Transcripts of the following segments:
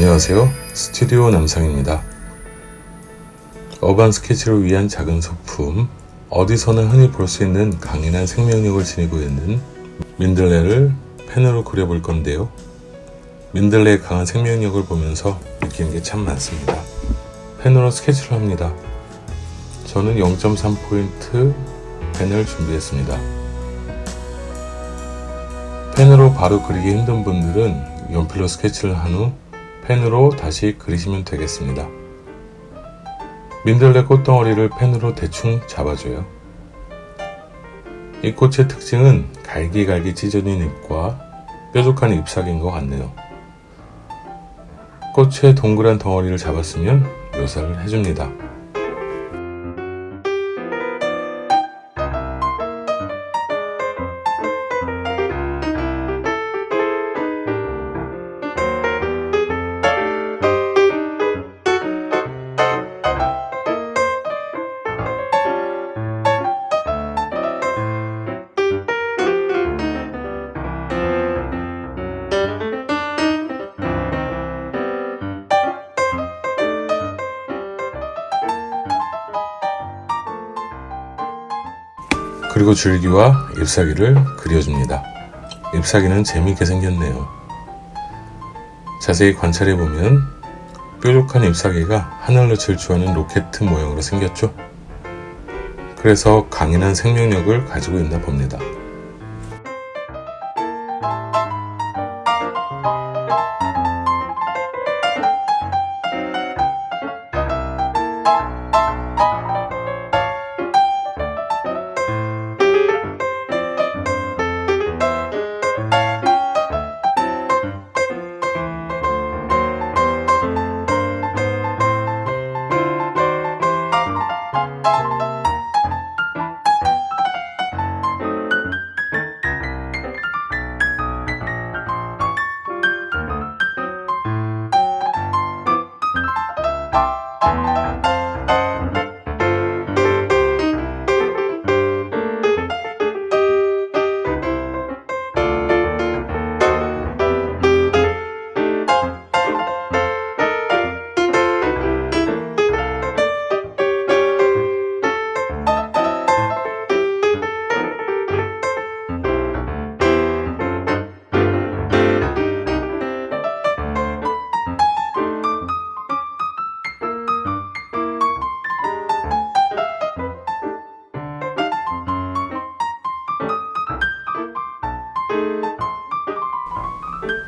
안녕하세요. 스튜디오 남상입니다. 어반 스케치를 위한 작은 소품, 어디서나 흔히 볼 수 있는 강인한 생명력을 지니고 있는 민들레를 펜으로 그려볼 건데요. 민들레의 강한 생명력을 보면서 느끼는 게 참 많습니다. 펜으로 스케치를 합니다. 저는 0.3포인트 펜을 준비했습니다. 펜으로 바로 그리기 힘든 분들은 연필로 스케치를 한 후 펜으로 다시 그리시면 되겠습니다. 민들레 꽃덩어리를 펜으로 대충 잡아줘요. 이 꽃의 특징은 갈기갈기 찢어진 잎과 뾰족한 잎사귀인 것 같네요. 꽃의 동그란 덩어리를 잡았으면 묘사를 해줍니다. 그리고 줄기와 잎사귀를 그려줍니다. 잎사귀는 재미있게 생겼네요. 자세히 관찰해보면 뾰족한 잎사귀가 하늘로 질주하는 로켓 모양으로 생겼죠? 그래서 강인한 생명력을 가지고 있나 봅니다.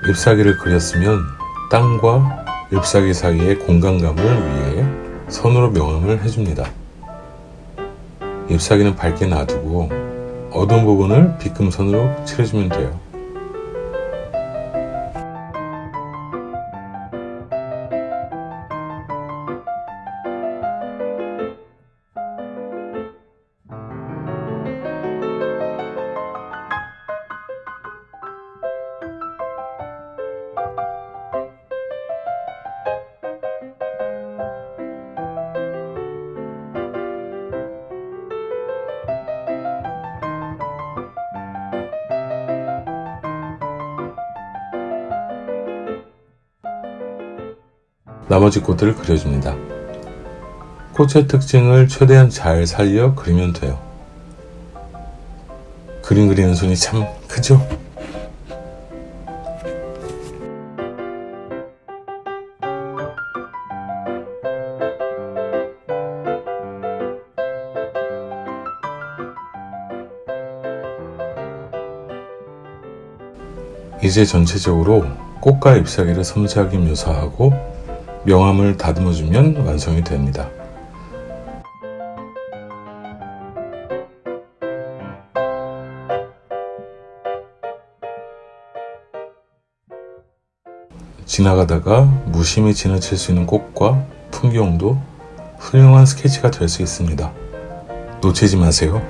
잎사귀를 그렸으면 땅과 잎사귀 사이의 공간감을 위해 선으로 명암을 해줍니다. 잎사귀는 밝게 놔두고 어두운 부분을 빗금선으로 칠해주면 돼요. 나머지 꽃들을 그려줍니다. 꽃의 특징을 최대한 잘 살려 그리면 돼요. 그림 그리는 손이 참 크죠? 이제 전체적으로 꽃과 잎사귀를 섬세하게 묘사하고 명암을 다듬어주면 완성이 됩니다. 지나가다가 무심히 지나칠 수 있는 꽃과 풍경도 훌륭한 스케치가 될 수 있습니다. 놓치지 마세요.